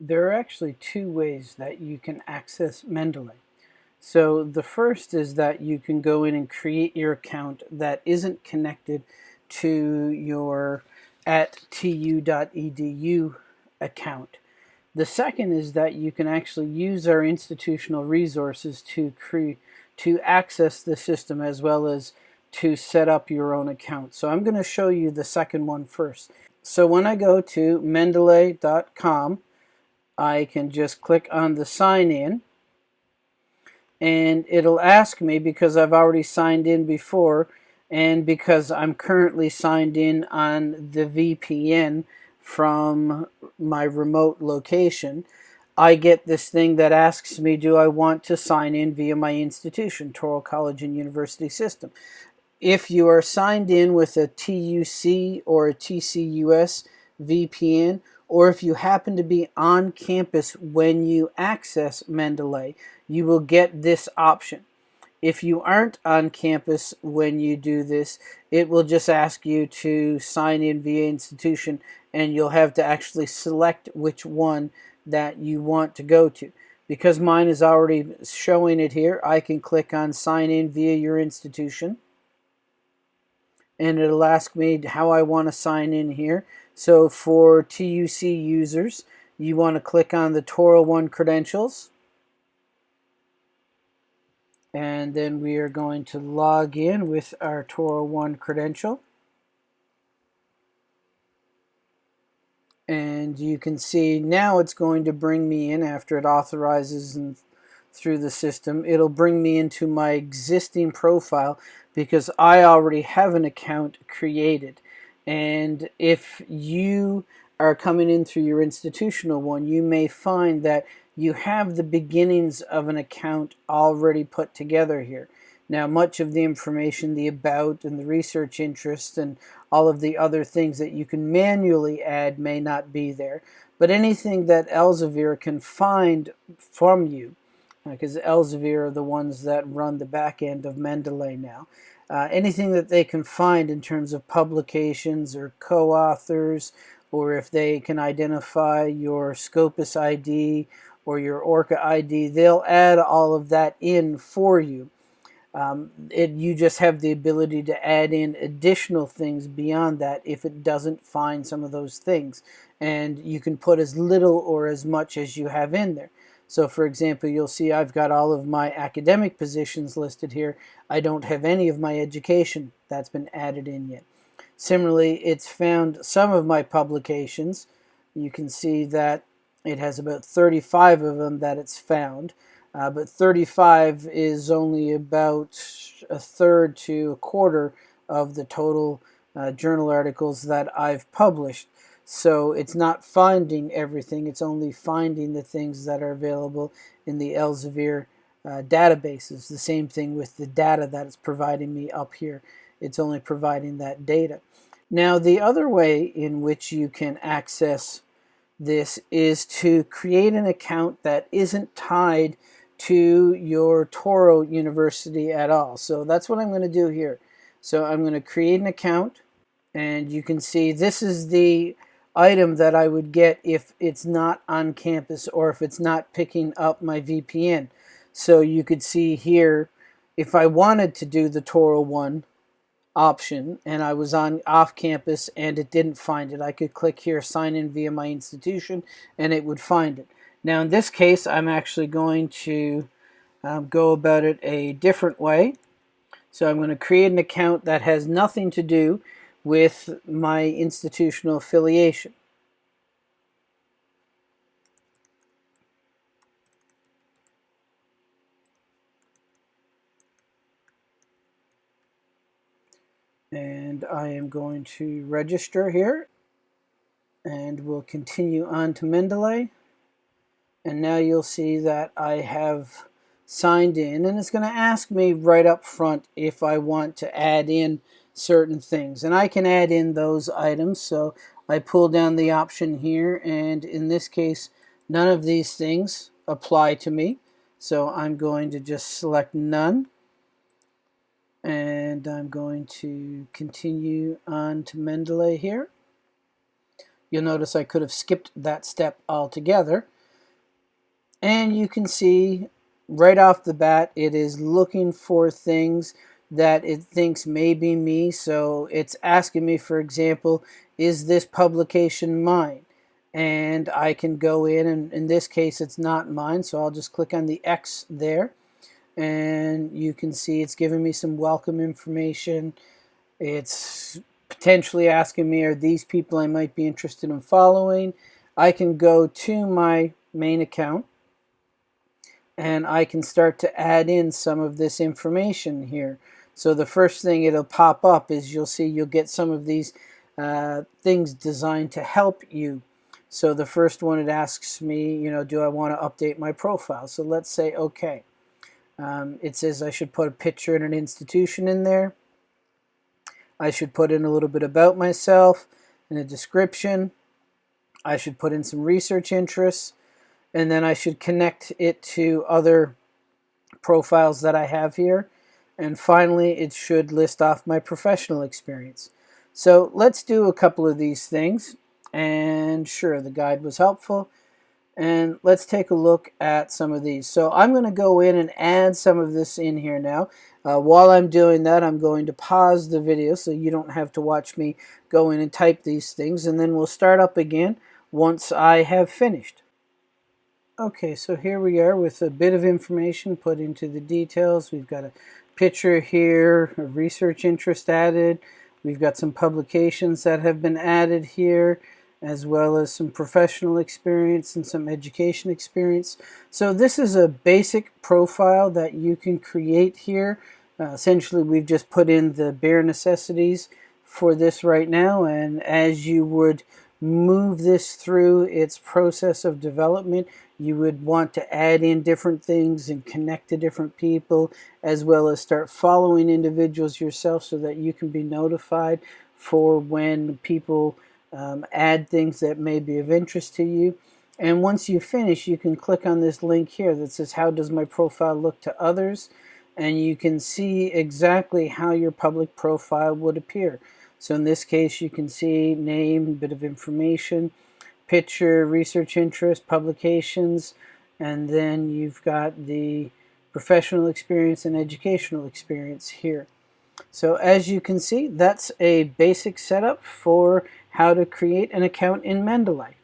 There are actually two ways that you can access Mendeley. So the first is that you can go in and create your account that isn't connected to your at tu.edu account. The second is that you can actually use our institutional resources to create to access the system as well as to set up your own account. So I'm going to show you the second one first. So when I go to mendeley.com I can just click on the sign in and it'll ask me because I've already signed in before and because I'm currently signed in on the VPN from my remote location I get this thing that asks me do I want to sign in via my institution Touro College and University System? If you are signed in with a TUC or a TCUS VPN or if you happen to be on campus when you access Mendeley, you will get this option. If you aren't on campus when you do this, it will just ask you to sign in via institution and you'll have to actually select which one that you want to go to. Because mine is already showing it here, I can click on sign in via your institution and it'll ask me how I want to sign in here. So for TUC users, you want to click on the Touro One credentials. And then we are going to log in with our Touro One credential. And you can see now it's going to bring me in after it authorizes and through the system. It'll bring me into my existing profile because I already have an account created. And if you are coming in through your institutional one, you may find that you have the beginnings of an account already put together here. Now, much of the information, the about and the research interest and all of the other things that you can manually add may not be there. But anything that Elsevier can find from you, because Elsevier are the ones that run the back end of Mendeley now, uh, anything that they can find in terms of publications or co-authors, or if they can identify your Scopus ID or your ORCID ID, they'll add all of that in for you. Um, it, you just have the ability to add in additional things beyond that if it doesn't find some of those things. And you can put as little or as much as you have in there. So for example, you'll see I've got all of my academic positions listed here. I don't have any of my education that's been added in yet. Similarly, it's found some of my publications. You can see that it has about 35 of them that it's found. Uh, but 35 is only about a third to a quarter of the total uh, journal articles that I've published. So it's not finding everything, it's only finding the things that are available in the Elsevier uh, databases. The same thing with the data that it's providing me up here. It's only providing that data. Now the other way in which you can access this is to create an account that isn't tied to your Touro University at all. So that's what I'm going to do here. So I'm going to create an account and you can see this is the item that I would get if it's not on campus or if it's not picking up my VPN. So you could see here, if I wanted to do the Touro one option and I was on off campus and it didn't find it, I could click here, sign in via my institution, and it would find it. Now in this case, I'm actually going to um, go about it a different way. So I'm going to create an account that has nothing to do with my institutional affiliation. And I am going to register here and we'll continue on to Mendeley. And now you'll see that I have signed in and it's going to ask me right up front if I want to add in certain things. And I can add in those items. So I pull down the option here and in this case none of these things apply to me. So I'm going to just select none and I'm going to continue on to Mendeley here. You'll notice I could have skipped that step altogether. And you can see right off the bat, it is looking for things that it thinks may be me. So it's asking me, for example, is this publication mine? And I can go in, and in this case, it's not mine. So I'll just click on the X there. And you can see it's giving me some welcome information. It's potentially asking me, are these people I might be interested in following? I can go to my main account and I can start to add in some of this information here. So the first thing it'll pop up is you'll see you'll get some of these uh, things designed to help you. So the first one it asks me, you know, do I want to update my profile? So let's say okay. Um, it says I should put a picture and an institution in there. I should put in a little bit about myself and a description. I should put in some research interests and then I should connect it to other profiles that I have here. And finally, it should list off my professional experience. So let's do a couple of these things. And sure, the guide was helpful. And let's take a look at some of these. So I'm going to go in and add some of this in here now. Uh, while I'm doing that, I'm going to pause the video so you don't have to watch me go in and type these things. And then we'll start up again once I have finished. Okay, so here we are with a bit of information put into the details. We've got a picture here, a research interest added. We've got some publications that have been added here, as well as some professional experience and some education experience. So this is a basic profile that you can create here. Uh, essentially, we've just put in the bare necessities for this right now, and as you would move this through its process of development, you would want to add in different things and connect to different people as well as start following individuals yourself so that you can be notified for when people um, add things that may be of interest to you. And once you finish, you can click on this link here that says, how does my profile look to others? And you can see exactly how your public profile would appear. So in this case, you can see name, bit of information, picture, research interest, publications, and then you've got the professional experience and educational experience here. So as you can see, that's a basic setup for how to create an account in Mendeley.